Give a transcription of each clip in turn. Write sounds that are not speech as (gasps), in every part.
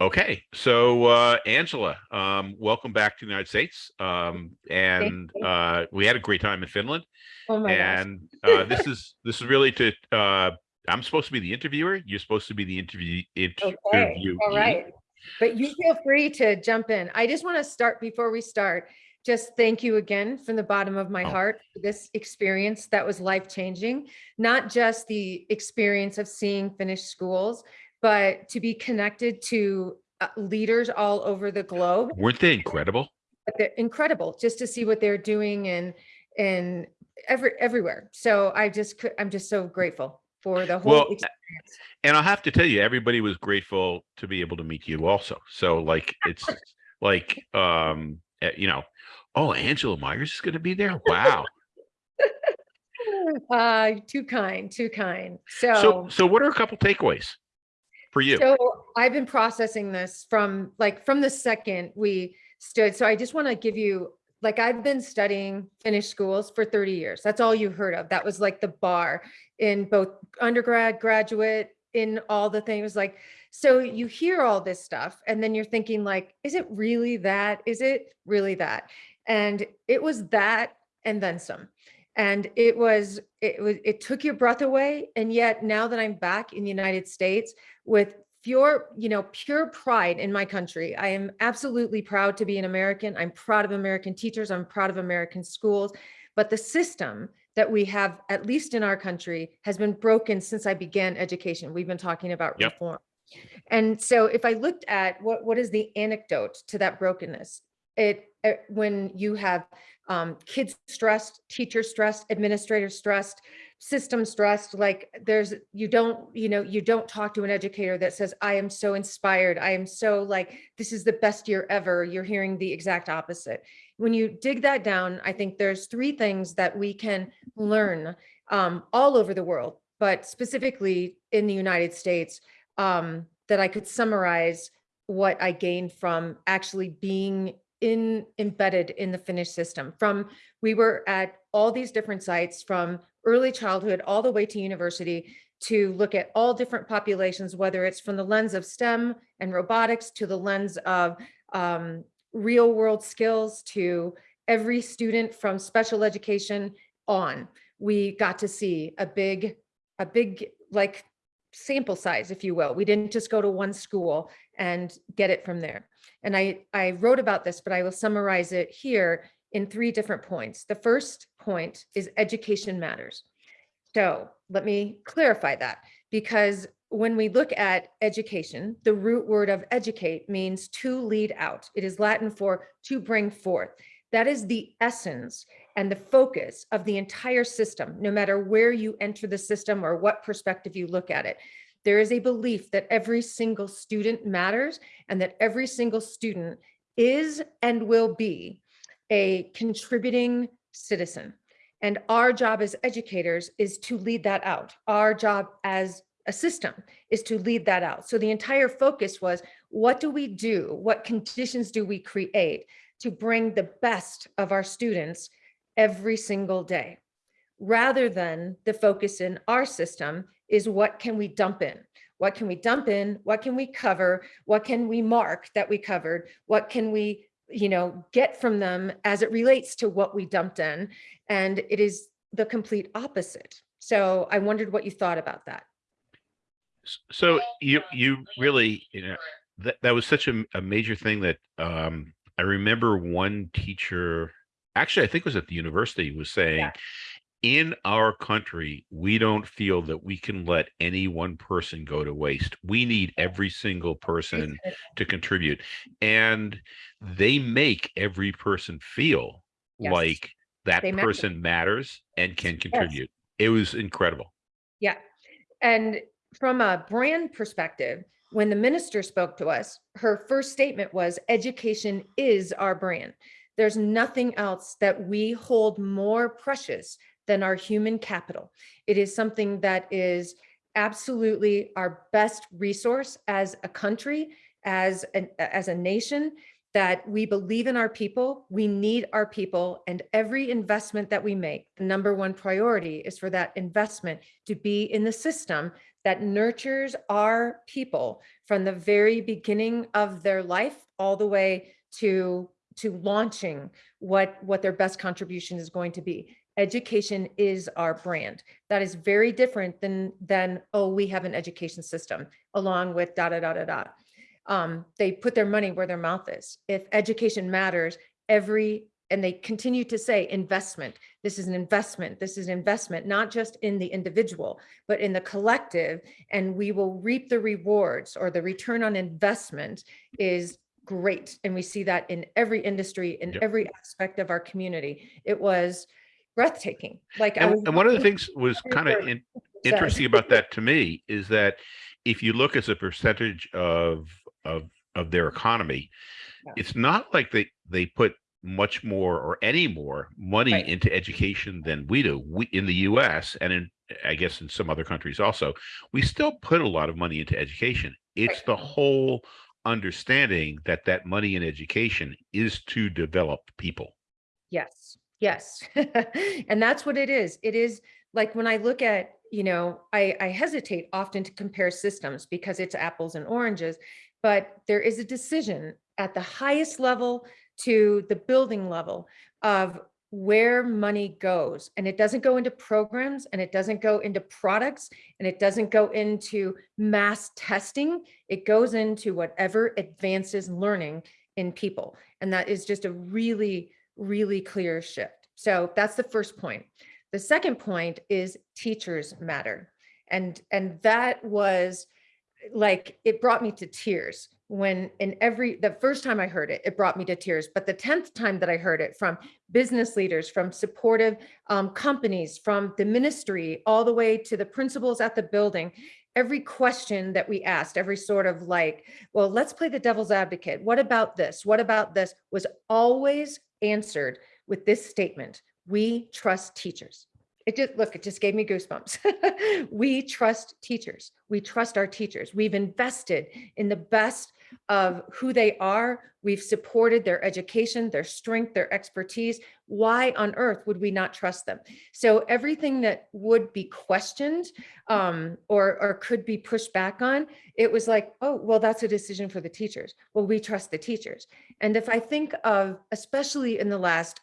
Okay, so uh, Angela, um, welcome back to the United States. Um, and uh, we had a great time in Finland. Oh my gosh. And uh, this is this is really to uh, I'm supposed to be the interviewer. You're supposed to be the interview Okay, all right. But you feel free to jump in. I just want to start before we start. Just thank you again from the bottom of my Oh. heart for this experience that was life changing. Not just the experience of seeing Finnish schools, but to be connected to uh, leaders all over the globe. Weren't they incredible? but they're incredible just to see what they're doing and and every everywhere. So I just could I'm just so grateful for the whole Well, experience. And I'll have to tell you, everybody was grateful to be able to meet you also. So like it's like um eh, you know, oh Angela Maiers is gonna be there. (laughs) Wow. Uh, too kind, too kind. So So, so what are a couple takeaways for you? so I've been processing this from like from the second we stood. So I just want to give you like I've been studying Finnish schools for 30 years. That's all you heard of. That was like the bar in both undergrad, graduate, in all the things like so you hear all this stuff and then you're thinking like is it really that is it really that and it was that and then some and it was it was it took your breath away. And yet now that i'm back in the united states with pure you know pure pride in my country i am absolutely proud to be an american. I'm proud of american teachers. I'm proud of american schools. But the system that we have at least in our country has been broken since i began education. We've been talking about Yep. reform. And so if i looked at what what is the anecdote to that brokenness it when you have um, kids stressed, teachers stressed, administrators stressed, system stressed, like there's, you don't, you know, you don't talk to an educator that says, I am so inspired. I am so like, this is the best year ever. You're hearing the exact opposite. When you dig that down, I think there's three things that we can learn um, all over the world, but specifically in the United States, um, that I could summarize what I gained from actually being in embedded in the Finnish system from we were at all these different sites from early childhood all the way to university to look at all different populations whether it's from the lens of STEM and robotics to the lens of um, real world skills to every student from special education on. We got to see a big a big like sample size if you will. We didn't just go to one school and get it from there and I, I wrote about this, but I will summarize it here in three different points. The first point is education matters. So let me clarify that because when we look at education, the root word of educate means to lead out. It is Latin for to bring forth. That is the essence and the focus of the entire system, no matter where you enter the system or what perspective you look at it. There is a belief that every single student matters and that every single student is and will be a contributing citizen. And our job as educators is to lead that out. Our job as a system is to lead that out. So the entire focus was, what do we do? What conditions do we create to bring the best of our students every single day? Rather than the focus in our system is what can we dump in? What can we dump in? What can we cover? What can we mark that we covered? What can we, you know, get from them as it relates to what we dumped in? And it is the complete opposite. So I wondered what you thought about that. So you you really you know that that was such a, a major thing that um I remember one teacher actually I think it was at the university was saying Yeah. In our country we don't feel that we can let any one person go to waste. We need every single person to contribute and they make every person feel Yes. like that They matter. person matters and can contribute. It was incredible. Yeah. And from a brand perspective, when the minister spoke to us, her first statement was education is our brand. There's nothing else that we hold more precious than our human capital. It is something that is absolutely our best resource as a country, as an as a nation that we believe in our people, we need our people, and every investment that we make, the number one priority is for that investment to be in the system that nurtures our people from the very beginning of their life all the way to to launching what what their best contribution is going to be education is our brand. That is very different than than oh we have an education system along with da da da da da. Um, they put their money where their mouth is. If education matters every and they continue to say investment. This is an investment. This is an investment not just in the individual but in the collective. And we will reap the rewards or the return on investment is great. And we see that in every industry in Yep. every aspect of our community. It was breathtaking like I And, was and one of the (laughs) things was kind of good. interesting about that to me is that if you look as a percentage of of of their economy, Yeah. it's not like they they put much more or any more money Right. into education than we do. We in the U.S. and in I guess in some other countries also, we still put a lot of money into education. It's Right. the whole understanding that that money in education is to develop people. Yes, yes. (laughs) And that's what it is. It is like when I look at, you know, I, I hesitate often to compare systems because it's apples and oranges, but there is a decision at the highest level to the building level of where money goes. And it doesn't go into programs and it doesn't go into products and it doesn't go into mass testing. It goes into whatever advances learning in people. And that is just a really, really clear shift. So that's the first point. The second point is teachers matter. And, and that was like, it brought me to tears when in every, the first time I heard it, it brought me to tears. But the 10th time that I heard it from business leaders, from supportive um, companies, from the ministry, all the way to the principals at the building, every question that we asked, every sort of like, well, let's play the devil's advocate. What about this? What about this? Was always answered with this statement. We trust teachers. It just, look, it just gave me goosebumps. (laughs) we trust teachers. We trust our teachers. We've invested in the best of who they are. We've supported their education, their strength, their expertise. Why on earth would we not trust them? So everything that would be questioned um, or, or could be pushed back on, it was like, oh, well, that's a decision for the teachers. Well, we trust the teachers. And if I think of, especially in the last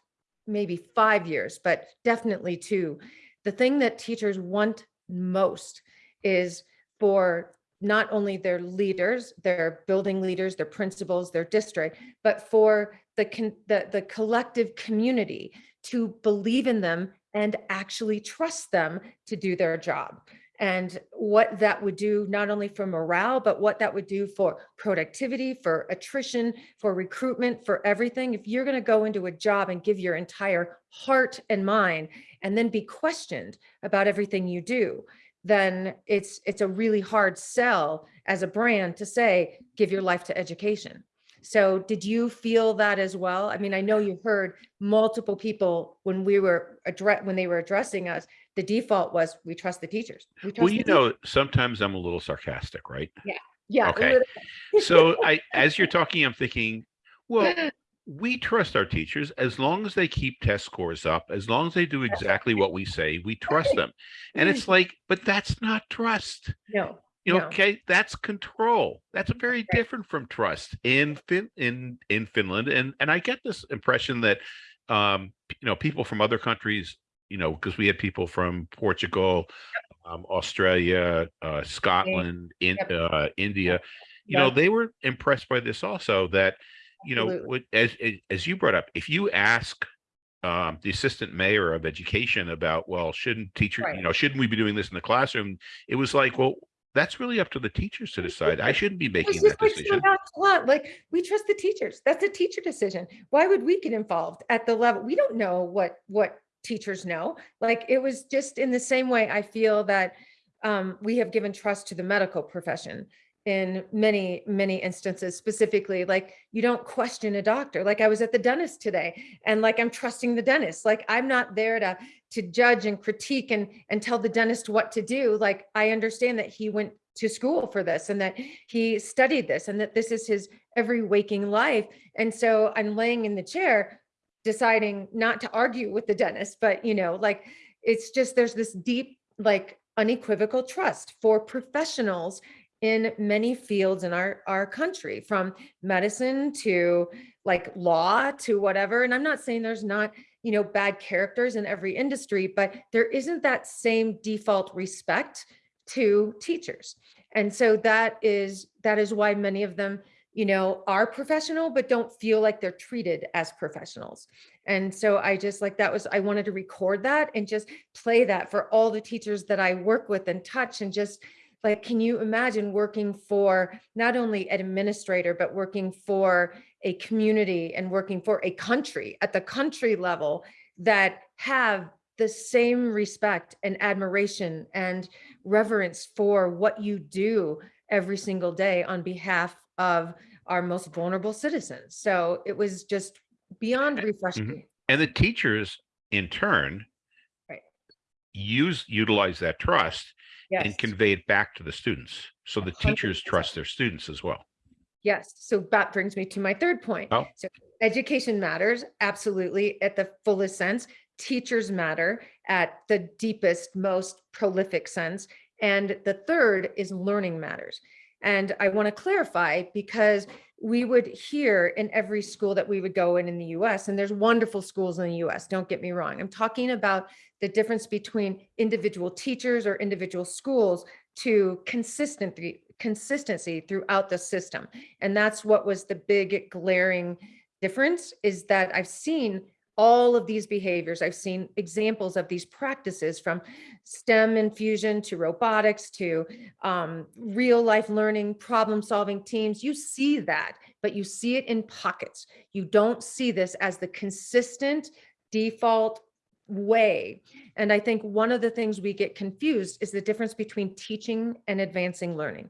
maybe five years, but definitely two, the thing that teachers want most is for not only their leaders, their building leaders, their principals, their district, but for the, the, the collective community to believe in them and actually trust them to do their job and what that would do not only for morale, but what that would do for productivity, for attrition, for recruitment, for everything. If you're going to go into a job and give your entire heart and mind and then be questioned about everything you do, then it's it's a really hard sell as a brand to say, give your life to education. So did you feel that as well? I mean, I know you heard multiple people when we were address when they were addressing us, the default was we trust the teachers. We trust Well, you teachers." know, sometimes I'm a little sarcastic, right? yeah. Yeah. okay. So (laughs) I, as you're talking, I'm thinking, well, we trust our teachers as long as they keep test scores up, as long as they do exactly what we say, we trust them. And it's like, but that's not trust. No, You know, No. okay, that's control. That's very Right. different from trust in Fin in in Finland. And and I get this impression that um, you know, people from other countries, you know, because we had people from Portugal, um, Australia, uh, Scotland, in uh, India, you know, they were impressed by this also that, you know, Absolutely. what as as- you brought up, if you ask um, the assistant mayor of education about, well, shouldn't teacher, Right. you know, shouldn't we be doing this in the classroom? It was like, well, that's really up to the teachers to decide. I shouldn't be making that like decision. nonchalant, like we trust the teachers. That's a teacher decision. Why would we get involved at the level? We don't know what what teachers know. Like it was just in the same way I feel that um, we have given trust to the medical profession in many, many instances, specifically, like you don't question a doctor. Like I was at the dentist today and like I'm trusting the dentist. Like I'm not there to to judge and critique and and tell the dentist what to do. Like I understand that he went to school for this and that he studied this and that this is his every waking life. And so I'm laying in the chair deciding not to argue with the dentist, but you know, like it's just there's this deep like unequivocal trust for professionals in many fields in our, our country, from medicine to like law to whatever. And I'm not saying there's not, you know, bad characters in every industry, but there isn't that same default respect to teachers. And so that is, that is why many of them, you know, are professional, but don't feel like they're treated as professionals. And so I just like that was, I wanted to record that and just play that for all the teachers that I work with and touch and just like, can you imagine working for not only an administrator, but working for a community and working for a country at the country level that have the same respect and admiration and reverence for what you do every single day on behalf of our most vulnerable citizens. So it was just beyond refreshing. Mm-hmm. And the teachers in turn Right. use, utilize that trust and Yes, convey it back to the students. So the teachers 100%. trust their students as well. yes. So that brings me to my third point. Oh. So education matters, absolutely, at the fullest sense. Teachers matter at the deepest, most prolific sense. And the third is learning matters. And I want to clarify because we would hear in every school that we would go in in the US, and there's wonderful schools in the US, don't get me wrong. I'm talking about the difference between individual teachers or individual schools to consistency, consistency throughout the system. And that's what was the big glaring difference is that I've seen all of these behaviors. I've seen examples of these practices from STEM infusion to robotics to um, real life learning, problem solving teams. You see that, but you see it in pockets. You don't see this as the consistent default way. And I think one of the things we get confused is the difference between teaching and advancing learning.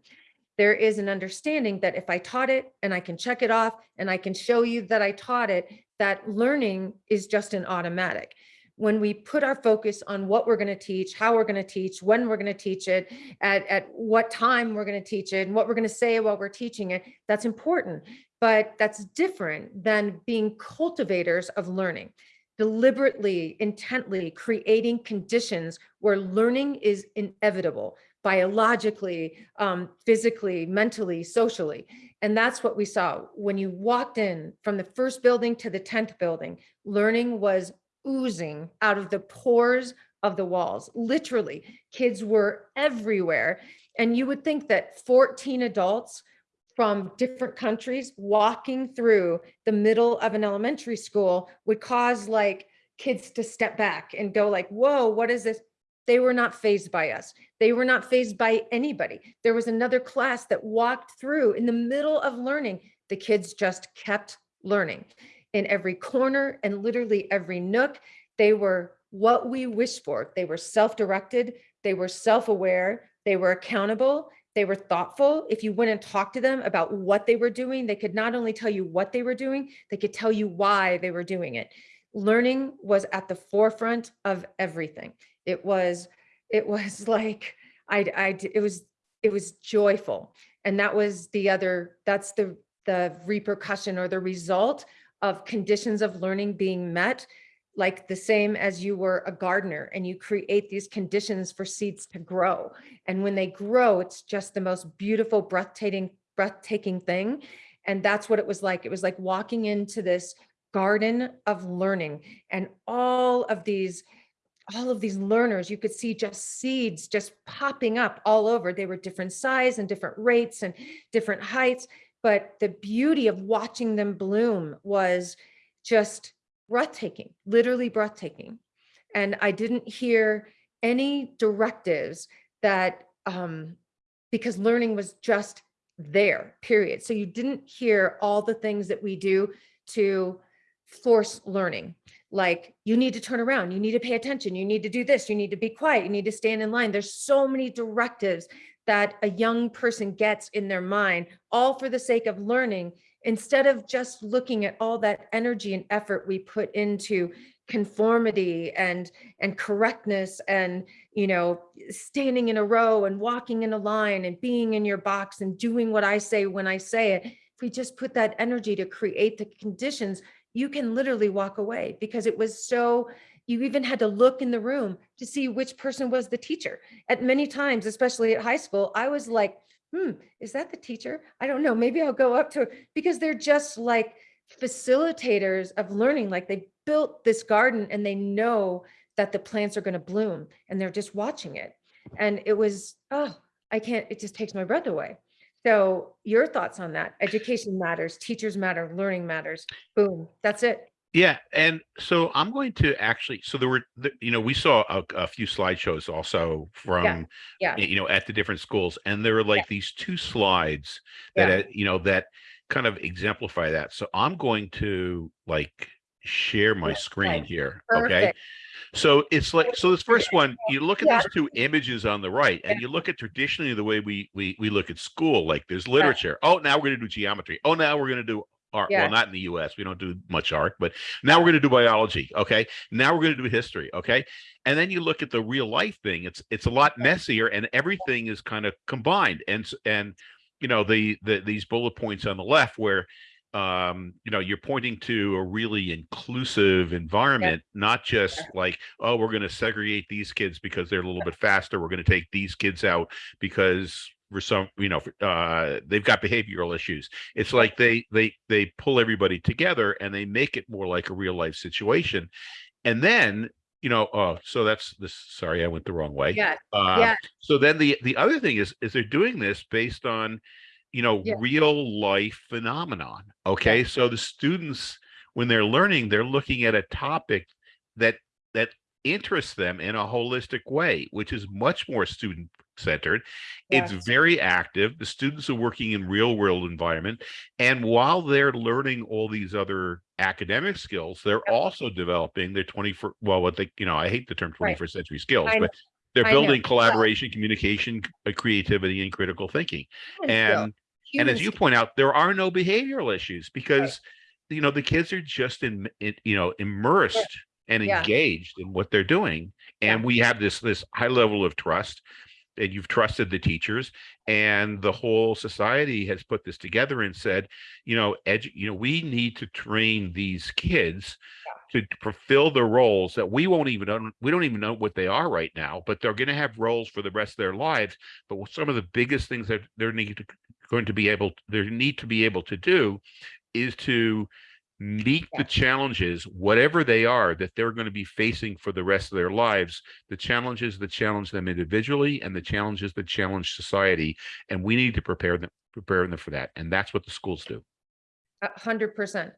There is an understanding that if I taught it and I can check it off and I can show you that I taught it, that learning is just an automatic. When we put our focus on what we're going to teach, how we're going to teach, when we're going to teach it, at, at what time we're going to teach it, and what we're going to say while we're teaching it, that's important. But that's different than being cultivators of learning deliberately, intently creating conditions where learning is inevitable biologically, um, physically, mentally, socially. And that's what we saw when you walked in from the first building to the 10th building, learning was oozing out of the pores of the walls. Literally, kids were everywhere. And you would think that 14 adults from different countries walking through the middle of an elementary school would cause like kids to step back and go like, whoa, what is this? They were not fazed by us. They were not fazed by anybody. There was another class that walked through in the middle of learning. The kids just kept learning in every corner and literally every nook. They were what we wish for. They were self-directed. They were self-aware. They were accountable. They were thoughtful. If you went and talked to them about what they were doing, they could not only tell you what they were doing, they could tell you why they were doing it. Learning was at the forefront of everything. It was, it was (laughs) like, I, I, it was, it was joyful. And that was the other, that's the, the repercussion or the result of conditions of learning being met, like the same as you were a gardener and you create these conditions for seeds to grow. And when they grow, it's just the most beautiful, breathtaking, breathtaking thing. And that's what it was like. It was like walking into this garden of learning and all of these all of these learners, you could see just seeds just popping up all over. They were different size and different rates and different heights. But the beauty of watching them bloom was just breathtaking, literally breathtaking. And I didn't hear any directives that, um, because learning was just there, period. So you didn't hear all the things that we do to force learning like you need to turn around, you need to pay attention, you need to do this, you need to be quiet, you need to stand in line. There's so many directives that a young person gets in their mind, all for the sake of learning, instead of just looking at all that energy and effort we put into conformity and and correctness and you know standing in a row and walking in a line and being in your box and doing what I say when I say it if we just put that energy to create the conditions you can literally walk away because it was so you even had to look in the room to see which person was the teacher. At many times, especially at high school, I was like, hmm, is that the teacher? I don't know, maybe I'll go up to because they're just like facilitators of learning. Like they built this garden and they know that the plants are going to bloom and they're just watching it. And it was, oh, I can't, it just takes my breath away. So your thoughts on that? Education matters, teachers matter, learning matters. Boom, that's it. Yeah, and so I'm going to actually, so there were, the- you know, we saw a, a few slideshows also from, Yeah, yeah. you know, at the different schools, and there were like these two slides that, Yeah. uh, you know, that kind of exemplify that. So I'm going to like share my screen right. here, okay? So it's like, so this first one, you look at Yeah. these two images on the right, and you look at traditionally the way we we we look at school, like there's literature. Oh, now we're gonna do geometry. Oh, now we're gonna do art. Yeah. Well, not in the US. We don't do much art, but now we're gonna do biology. Okay. Now we're gonna do history. Okay. And then you look at the real life thing. It's it's a lot messier and everything is kind of combined. And and you know, the the these bullet points on the left where um you know you're pointing to a really inclusive environment not just like oh we're going to segregate these kids because they're a little bit faster we're going to take these kids out because for some you know for- uh they've got behavioral issues. It's like they they they pull everybody together and they make it more like a real life situation. And then you know oh so that's this sorry i went the wrong way. Yeah, uh, yeah. So then the the other thing is is they're doing this based on, you know, Yeah. real life phenomenon. Okay, so the students when they're learning, they're looking at a topic that that interests them in a holistic way, which is much more student centered. It's very active. The students are working in real world environment, and while they're learning all these other academic skills, they're also developing their 21st. Well, what they you know, I hate the term Right. 21st century skills, I know. but they're I building collaboration, communication, uh, creativity, and critical thinking. Skill, And and as you point out, there are no behavioral issues because you know the kids are just in, in you know immersed and Yeah. engaged in what they're doing, and Yeah. we have this this high level of trust. And you've trusted the teachers, and the whole society has put this together and said, you know, edu- you know, we need to train these kids to fulfill the roles that we won't even know, we don't even know what they are right now, but they're going to have roles for the rest of their lives. But some of the biggest things that they're need to, going to be able, they need to be able to do is to meet Yeah. the challenges, whatever they are, that they're going to be facing for the rest of their lives. The challenges that challenge them individually and the challenges that challenge society. And we need to prepare them, prepare them for that. And that's what the schools do. A hundred percent.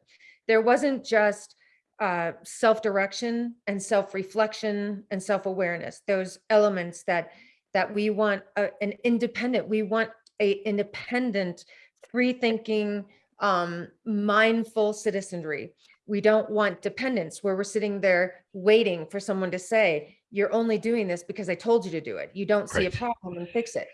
There wasn't just uh, self-direction and self-reflection and self-awareness. Those elements that that we want a- an independent. We want a independent, free-thinking, um, mindful citizenry. We don't want dependence where we're sitting there waiting for someone to say, "You're only doing this because I told you to do it. You don't see a problem and fix it."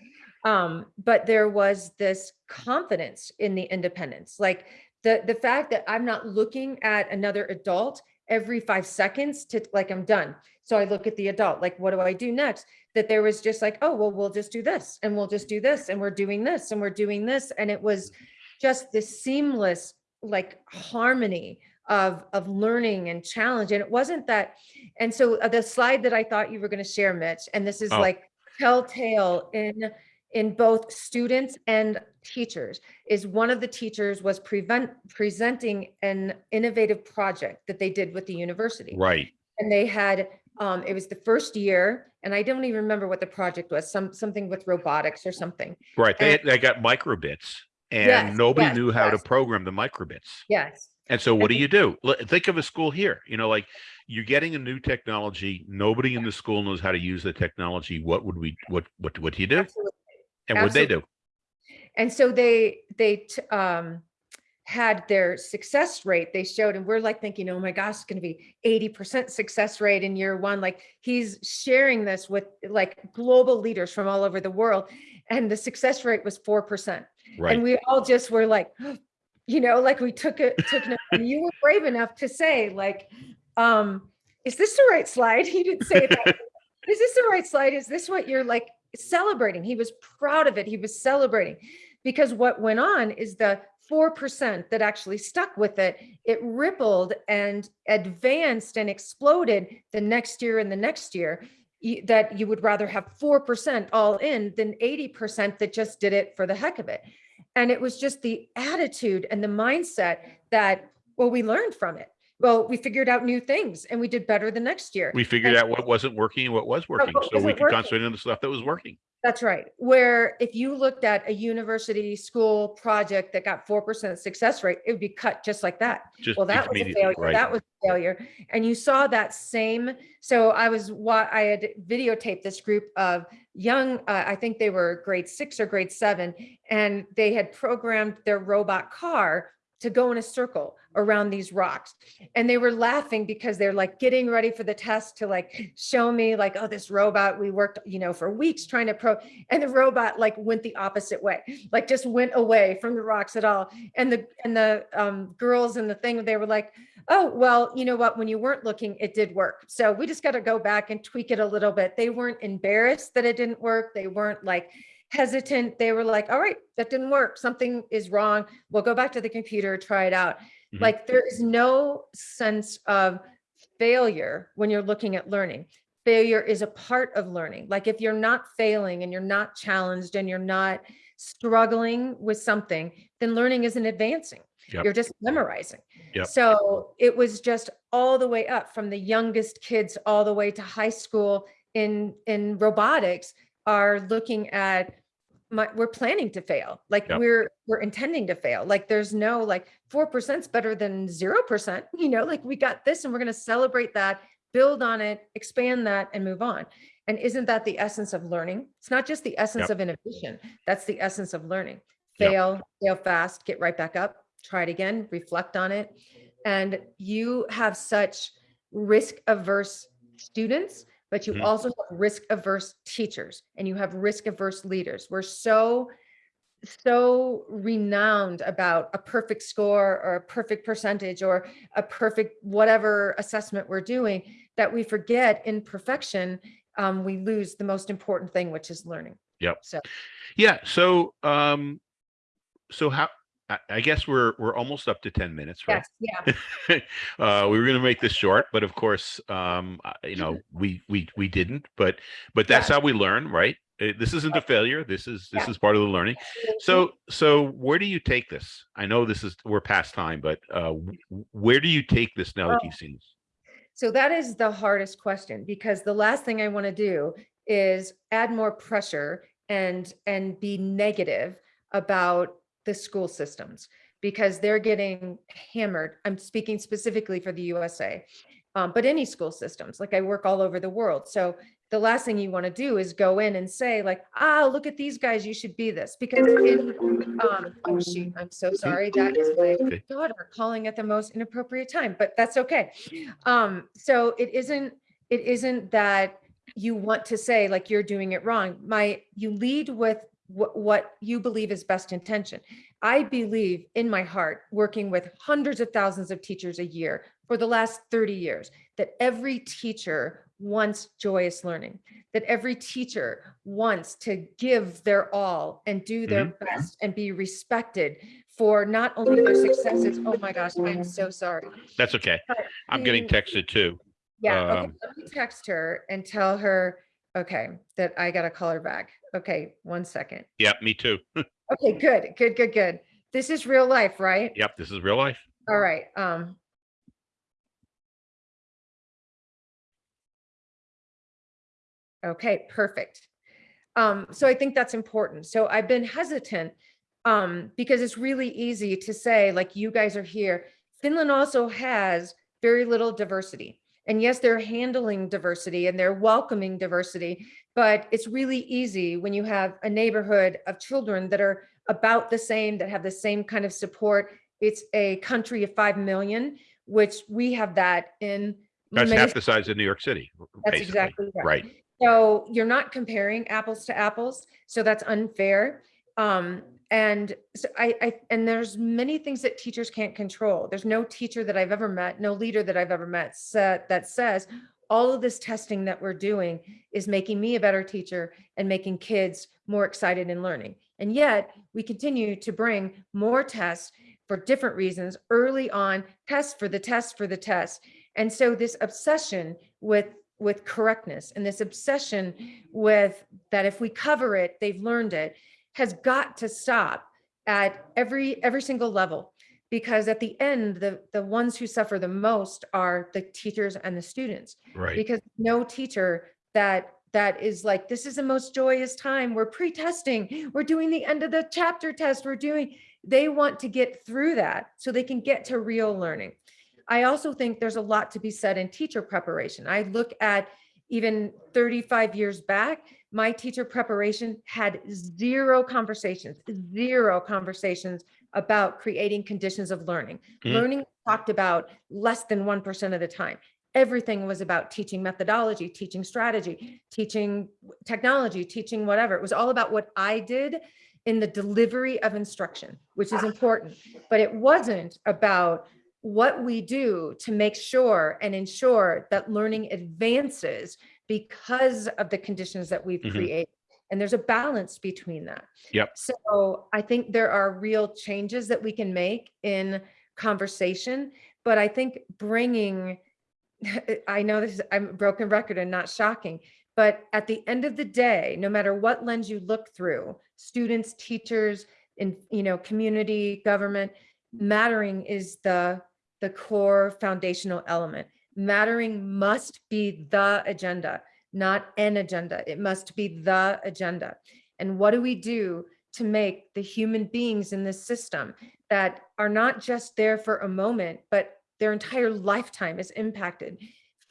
Um, but there was this confidence in the independence, like the the fact that I'm not looking at another adult every five seconds to like I'm done. So I look at the adult, like what do I do next? That there was just like, oh well, we'll just do this and we'll just do this and we're doing this and we're doing this, and it was just this seamless like harmony of of learning and challenge. And it wasn't that. And so uh, the slide that I thought you were going to share, Mitch, and this is Oh. like telltale in in both students and teachers is one of the teachers was prevent presenting an innovative project that they did with the university Right. and they had um it was the first year and i don't even remember what the project was some something with robotics or something Right. They, And- they got microbits and Yes, nobody yes, knew how to program the microbits. yes And so what do you (laughs) do? Think of a school here, you know, like you're getting a new technology. Nobody in the school knows how to use the technology. What would we, what, what, what do you do? absolutely. And what they do? and so they they um had their success rate they showed and we're like thinking oh my gosh it's going to be 80% success rate in year one like he's sharing this with like global leaders from all over the world and the success rate was 4% Right. and we all just were like (gasps) you know like we took it took it you were brave enough to say like um is this the right slide? (laughs) He didn't say that (laughs) is this the right slide? Is this what you're like celebrating? He was proud of it. He was celebrating. Because what went on is the 4% that actually stuck with it, it rippled and advanced and exploded the next year and the next year that you would rather have 4% all in than 80% that just did it for the heck of it. And it was just the attitude and the mindset that, well, we learned from it. Well, we figured out new things and we did better the next year. We figured And- out what wasn't working and what was working, what so we could working. concentrate on the stuff that was working. That's right. Where if you looked at a university school project that got 4% success rate, it would be cut just like that. Just Well, that was a failure. right. That was a failure. And you saw that same, so I was, what I had videotaped this group of young, uh, I think they were grade six or grade seven, and they had programmed their robot car to go in a circle around these rocks. And they were laughing because they're like getting ready for the test to like show me like, oh, this robot, we worked, you know, for weeks trying to pro, and the robot like went the opposite way, like just went away from the rocks at all. And the, and the um, girls and the thing, they were like, oh, well, you know what, when you weren't looking, it did work. So we just got to go back and tweak it a little bit. They weren't embarrassed that it didn't work. They weren't like hesitant. They were like, all right, that didn't work. Something is wrong. We'll go back to the computer, try it out. Mhm. Like there is no sense of failure when you're looking at learning. Failure is a part of learning. Like if you're not failing and you're not challenged and you're not struggling with something, then learning isn't advancing. Yep. You're just memorizing. Yep. So it was just all the way up from the youngest kids all the way to high school in in robotics are looking at my, we're planning to fail. Like Yep. we're we're intending to fail. Like there's no like four percent's better than zero percent. (laughs) You know, like we got this and we're going to celebrate that, build on it, expand that, and move on. And isn't that the essence of learning? It's not just the essence Yep. of innovation. That's the essence of learning. Yep. Fail, fail fast, get right back up, try it again, reflect on it. And you have such risk averse students, but you Mhm. also have risk averse teachers and you have risk averse leaders. We're so, so renowned about a perfect score or a perfect percentage or a perfect whatever assessment we're doing that we forget in perfection, um, we lose the most important thing, which is learning. Yep. So Yeah, so, um, so how, I, I guess we're, we're almost up to ten minutes, right? yes, yeah, (laughs) uh, we were going to make this short, but of course, um, you know, (laughs) we we we didn't. But but that's how we learn, right? Uh, This isn't a failure. This is this Yeah. is part of the learning. So so where do you take this? I know this is we're past time, but uh, where do you take this now that Oh. you've seen this? So that is the hardest question because the last thing I want to do is add more pressure and and be negative about the school systems because they're getting hammered. I'm speaking specifically for the USA, um, but any school systems. Like I work all over the world, so the last thing you want to do is go in and say like, ah, look at these guys, you should be this because in um, oh shoot, I'm so sorry. That is my daughter calling at the most inappropriate time, but that's okay. Um, so it isn't, it isn't that you want to say like you're doing it wrong. My, you lead with what, what you believe is best intention. I believe in my heart, working with hundreds of thousands of teachers a year for the last 30 years, that every teacher wants joyous learning, that every teacher wants to give their all and do their best and be respected for not only their successes. Oh my gosh, I'm so sorry. That's okay. But I'm getting texted too. Yeah, okay, um, let me text her and tell her, okay, that I gotta call her back. Okay, one second. Yeah, me too. (laughs) Okay, good, good, good, good. This is real life, right? Yep, this is real life. All right, um. Okay, perfect. Um, so I think that's important. So I've been hesitant um, because it's really easy to say like, you guys are here. Finland also has very little diversity. And yes, they're handling diversity and they're welcoming diversity, but it's really easy when you have a neighborhood of children that are about the same, that have the same kind of support. It's a country of 5 million, which we have that in. That's many- half the size of New York City. That's basically. exactly right. Right. So you're not comparing apples to apples, so that's unfair. Um, and so I, I, and there's many things that teachers can't control. There's no teacher that I've ever met, no leader that I've ever met that says, all of this testing that we're doing is making me a better teacher and making kids more excited in learning. And yet we continue to bring more tests for different reasons early on, tests for the test for the test. And so this obsession with with correctness and this obsession with that if we cover it, they've learned it, has got to stop at every every single level because at the end the the ones who suffer the most are the teachers and the students Right. because no teacher that that is like this is the most joyous time. We're pre-testing. We're doing the end of the chapter test. We're doing they want to get through that so they can get to real learning. I also think there's a lot to be said in teacher preparation. I look at even 35 years back my teacher preparation had zero conversations zero conversations about creating conditions of learning Mhm. learning talked about less than 1% of the time everything was about teaching methodology, teaching strategy, teaching technology, teaching whatever. It was all about what I did in the delivery of instruction, which is important. But it wasn't about what we do to make sure and ensure that learning advances because of the conditions that we've Mhm. created. And there's a balance between that. Yep. So I think there are real changes that we can make in conversation, but I think bringing (laughs) I know this is, I'm a broken record and not shocking, but at the end of the day, no matter what lens you look through, students, teachers, in, you know, community, government, mattering is the, the core foundational element. Mattering must be the agenda, not an agenda. It must be the agenda. And what do we do to make the human beings in this system that are not just there for a moment, but their entire lifetime is impacted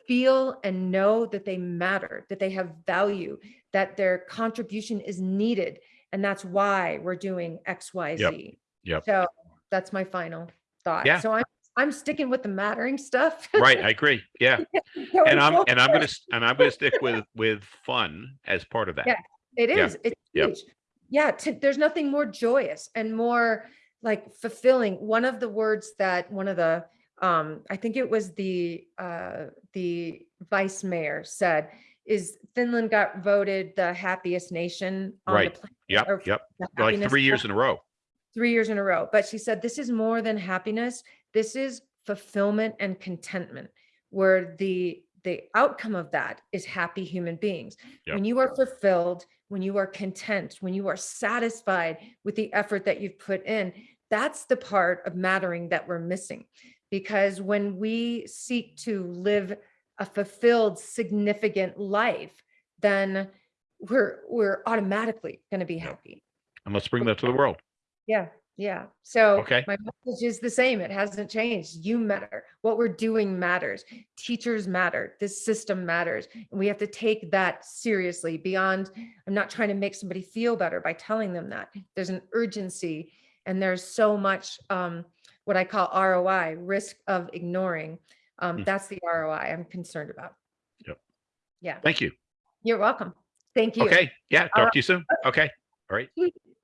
feel and know that they matter that they have value that their contribution is needed and that's why we're doing x y z Yep. so that's my final thought Yeah. so i'm i'm sticking with the mattering stuff Right. I agree. Yeah. (laughs) And I'm and I'm gonna and I'm gonna stick with with fun as part of that. Yeah. It Yeah. It's Yep. huge. Yeah. To, there's nothing more joyous and more like fulfilling. One of the words that one of the, um, I think it was the, uh, the vice mayor said is Finland got voted the happiest nation on the Right. planet. Yep. or Yep. Like three years in a row. three years in a row. But she said, this is more than happiness. This is fulfillment and contentment, where the the outcome of that is happy human beings. Yep. When you are fulfilled, when you are content, when you are satisfied with the effort that you've put in, that's the part of mattering that we're missing. Because when we seek to live a fulfilled, significant life, then we're we're automatically going to be Yep. happy. And let's bring that to the world. Yeah, yeah. So Okay. my message is the same. It hasn't changed. You matter. What we're doing matters. Teachers matter. This system matters. And we have to take that seriously beyond, I'm not trying to make somebody feel better by telling them that. There's an urgency and there's so much um, what I call ROI, risk of ignoring. Um, Mm. that's the ROI I'm concerned about. Yep. Yeah, Thank you. you're welcome. Thank you. Okay. Yeah. All Talk to you soon. Okay. All right.